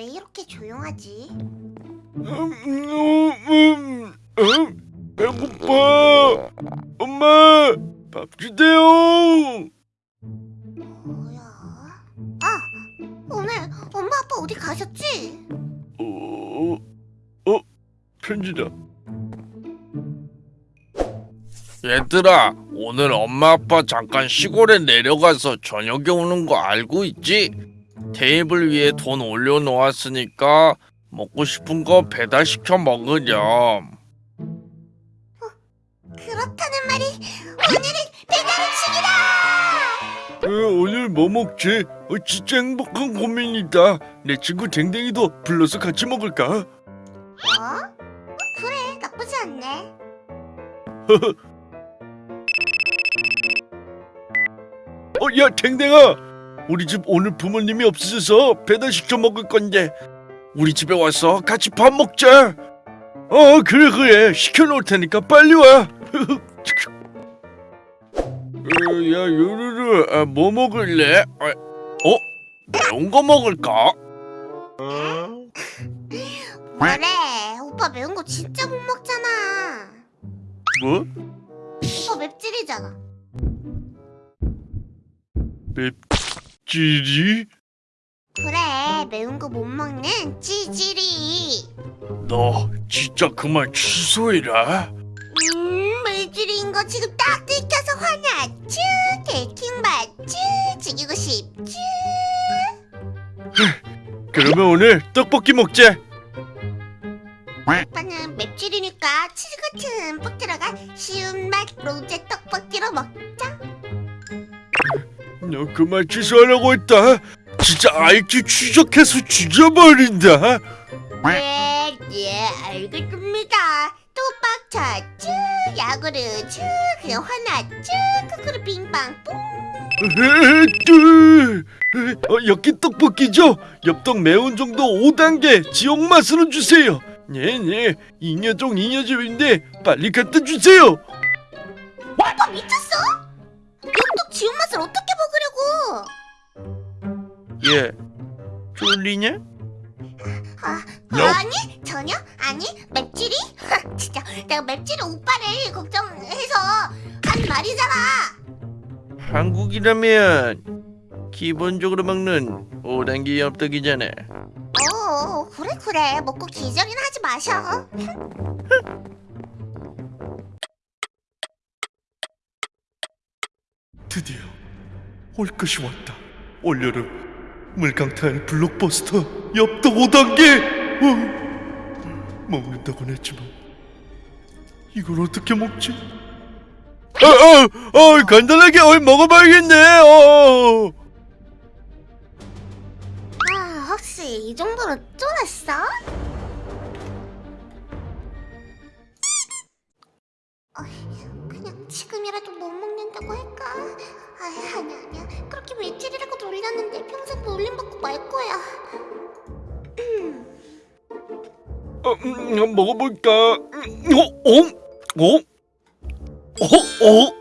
왜 이렇게 조용하지? 음, 음, 음, 음, 배고파. 엄마, 밥 주세요. 뭐야? 아, 오늘 엄마 아빠 어디 가셨지? 어, 어, 편지다. 얘들아, 오늘 엄마 아빠 잠깐 시골에 내려가서 저녁에 오는 거 알고 있지? 테이블 위에 돈 올려놓았으니까 먹고 싶은 거 배달시켜 먹으렴. 그렇다는 말이 오늘은 배달 음식이다! 오늘 뭐 먹지? 어, 진짜 행복한 고민이다. 내 친구 댕댕이도 불러서 같이 먹을까? 어? 그래, 나쁘지 않네. 어, 야, 댕댕아! 우리 집 오늘 부모님이 없으셔서 배달시켜 먹을 건데 우리 집에 와서 같이 밥 먹자! 어, 그래, 그래. 시켜놓을 테니까 빨리 와! 어, 야, 요루루, 아, 뭐 먹을래? 아, 어? 매운 거 먹을까? 뭐래? 오빠 매운 거 진짜 못 먹잖아. 뭐? 오빠 맵찔이잖아. 찌리? 그래, 매운 거 못 먹는 찌질이. 너 진짜 그만 취소해라. 음, 물질인 거 지금 딱 들켜서 화났쥬? 개킹 맞쥬? 죽이고 싶쥬? 그러면 오늘 떡볶이 먹자. 오빠는 맵찔이니까 치즈 같은 듬뿍 들어간 쉬운 맛 로제 떡볶이로 먹자. 너 그만 취소하라고 했다. 진짜 IQ 추적해서 죽여버린다. 네, 예, 알겠습니다. 또 빡쳤쥬? 야구르쥬? 그냥 화났쥬? 크크루 빙빵 뿡. 으, 어, 엽기 떡볶이죠? 엽떡 매운 정도 5단계 지역 맛으로 주세요. 네네 잉여종 잉여집인데 빨리 갖다 주세요. 오빠 미쳤어? 지운 맛을 어떻게 먹으려고? 예 쫄리냐? 아, No. 아니 전혀 아니 맵찔이? 진짜 내가 맵찔이 오빠를 걱정해서 한 말이잖아. 한국이라면 기본적으로 먹는 5단계 엽떡이잖아. 어 그래 그래 먹고 기절이나 하지 마셔. 드디어 올 것이 왔다. 올여름 물강타일 블록버스터 엽떡 5단계. 어, 먹는다고는 했지만 이걸 어떻게 먹지? 어, 어, 어, 간단하게 어, 먹어봐야겠네. 어. 아 혹시 이 정도로 쫄았어? 음, 먹어볼까? 음, 어, 어, 어, 어, 어.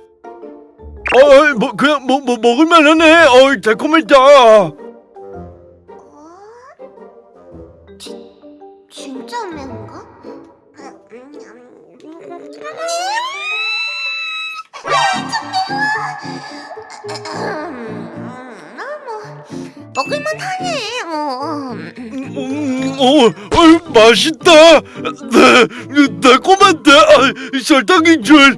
어, 뭐 그냥 뭐, 뭐 먹을만 하네. 어, 달콤했다. 어? 지, 진짜 매운가? 아, 음, 음, 음, 아, 뭐 먹을만 하네. 어, 음. 음, 어, 어, 맛있다. 네, 달콤한데 아, 설탕인 줄.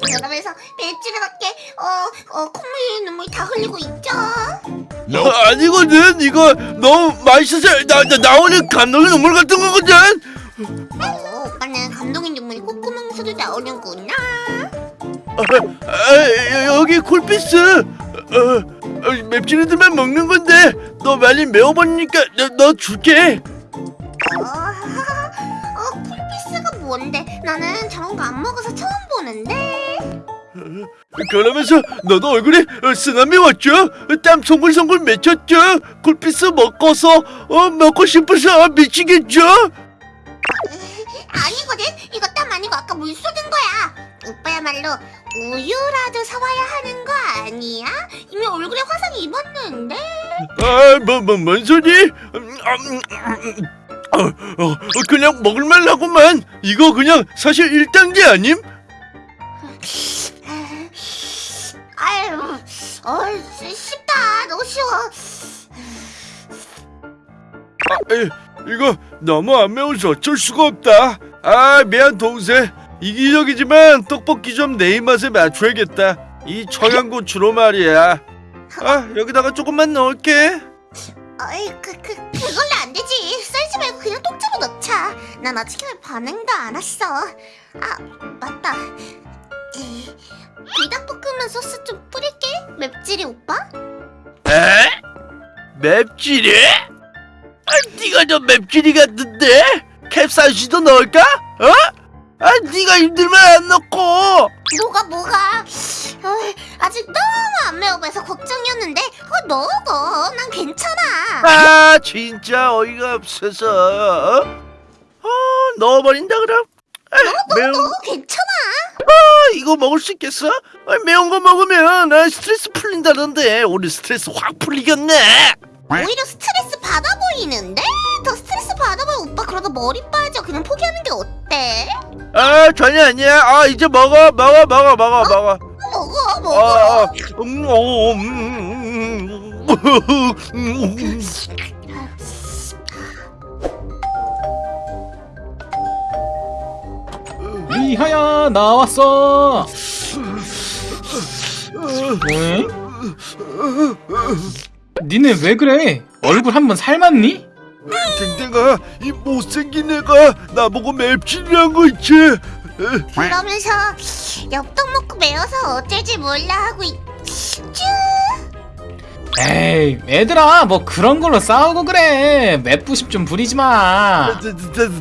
그러면서 맵찔이밖에 어, 어 콧물 눈물 다 흘리고 있죠. 어, 아니거든. 이거 너무 맛있어서 나, 나 나오는 감동의 눈물 같은 거거든. 어, 오빠는 감동의 눈물이 콧구멍에서도 나오는구나. 아, 아, 여기 쿨피스. 어, 어, 맵찔이들만 먹는 건데 너 많이 매워버리니까 너, 너 줄게. 어, 어, 쿨피스가 뭔데? 나는 저런 거 안 먹어서 처음 보는데. 그러면서 너도 얼굴에 어, 쓰나미 왔죠? 땀 송글송글 맺혔죠? 쿨피스 먹고서 어, 먹고 싶어서 미치겠죠? 아니거든. 이거 땀 아니고 아까 물 쏟은 거야. 오빠야말로 우유라도 사와야 하는 거 아니야? 이미 얼굴에 화상 입었는데. 아, 뭐, 뭐, 뭔 소리? 음, 음, 음, 어, 어, 그냥 먹을만하구만. 이거 그냥 사실 1단계 아님? 아유, 어, 쉽다. 너무 쉬워. 아, 에, 이거 너무 안 매워서 어쩔 수가 없다. 아, 미안 동생. 이기적이지만 떡볶이 좀내 입맛에 맞춰야겠다. 이 청양고추로 말이야. 아, 여기다가 조금만 넣을게. 어이, 그, 그, 그걸로 안 되지. 썰지 말고 그냥 통째로 넣자. 난 아직 반응도 안 왔어. 아, 맞다. 이, 불닭볶음면 소스 좀 뿌릴게. 맵찔이 오빠? 에? 맵찔이? 아, 네가 좀 맵찔이 같은데? 캡사이신도 넣을까? 어? 아, 네가 힘들면 안 넣고. 뭐가 뭐가? 어이, 아직 너무 안 매워 보여서 걱정이었는데 어, 넣어. 난 괜찮아. 아, 진짜 어이가 없어서. 어, 넣어버린다 그럼. 아, 매운 거 어, 괜찮아. 이거 먹을 수 있겠어? 아, 매운 거 먹으면 아, 스트레스 풀린다던데. 우리 스트레스 확 풀리겠네. 오히려 스트레스 받아 보이는데? 더 스트레스 받아 보여 오빠 그러다 머리 빠져 그냥 포기하는 게 어때? 아, 전혀 아니야. 아, 이제 먹어, 먹어, 먹어, 먹어, 먹어. 먹어 먹어 아, 아, 음, 어, 음, 음, 음. 리하야 나왔어. 왜? 니네 왜 그래? 얼굴 한번 삶았니? 댕댕아, 이 못생긴 애가 나보고 맵찔이란 거 있지? 그러면서 엽떡 먹고 매워서 어쩔지 몰라 하고 있... 쭈 에이 얘들아 뭐 그런 걸로 싸우고 그래 맵부심 좀 부리지 마.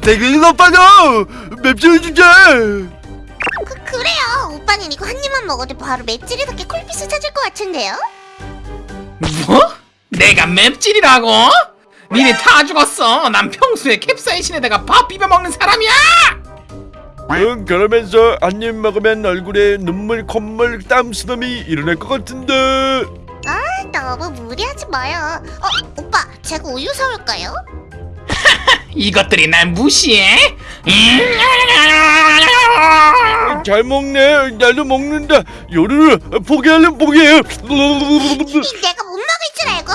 댕댕이 오빠도 맵찔 주자. 그, 그래요 오빠는 이거 한 입만 먹어도 바로 맵찔이답게 콜피스 찾을 것 같은데요? 뭐? 내가 맵찔이라고? 니네 다 죽었어. 난 평소에 캡사이신에다가 밥 비벼 먹는 사람이야. 응, 그러면서 한 입 먹으면 얼굴에 눈물, 콧물, 땀 수염이 일어날 것 같은데. 아 너무 무리하지 마요 어 오빠 제가 우유 사올까요? 이것들이 날 무시해? 음? 잘 먹네. 나도 먹는다. 요리를 포기하려면 포기해. 이 내가 못 먹을 줄 알고?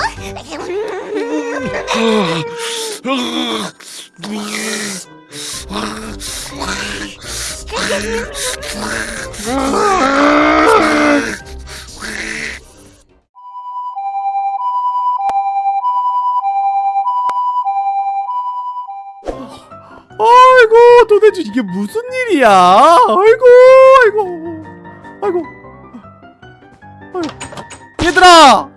도대체 이게 무슨 일이야? 아이고 아이고 아이고 아이고 얘들아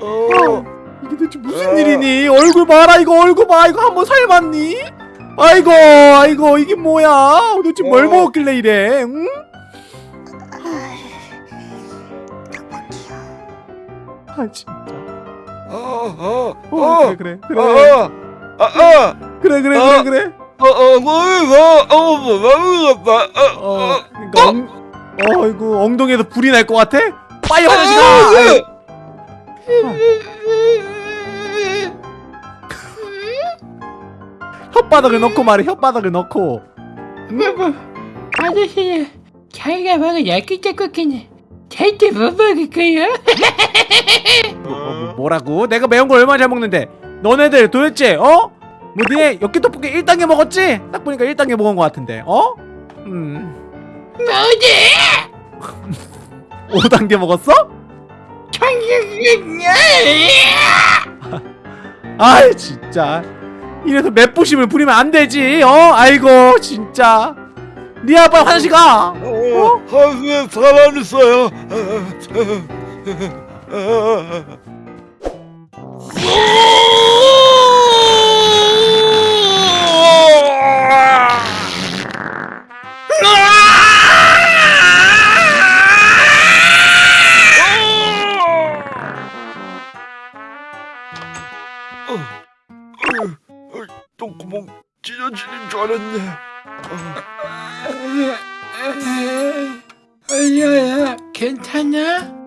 어, 이게 대체 무슨 일이니? 얼굴 봐라 이거 얼굴 봐 이거 한번 삶았니? 아이고 아이고 이게 뭐야? 도대체 뭘 어. 먹었길래 이래? 응? 아 진짜 어, 어, 어, 어, 그래 그래 그래 어, 아, 아, 그래 그래 어. 그래 그래 어, 어, 뭐, 뭐, 어, 뭐, 뭐, 뭐, 어, 어 어, 그러니까 엉, 어이구 엉덩이에서 불이 날 것 같아? 빨리 화장실 어, 가! 아유. 혓바닥을 넣고 말해 혓바닥을 넣고 여보, 아저씨, 자기가 먹은 야끼짜 쿠키는 절대 못 먹을 거야. 뭐, 뭐, 뭐라고? 내가 매운 걸 얼마나 잘 먹는데 너네들 도대체 어? 뭐 니네 엽기 떡볶이 1단계 먹었지? 딱 보니까 1단계 먹은 것 같은데 어? 음 뭐지? 5단계 먹었어? 아이 진짜 이래서 맵부심을 부리면 안 되지 어? 아이고 진짜 니 아빠 화장실 가 어, 하수에 사람 있어요.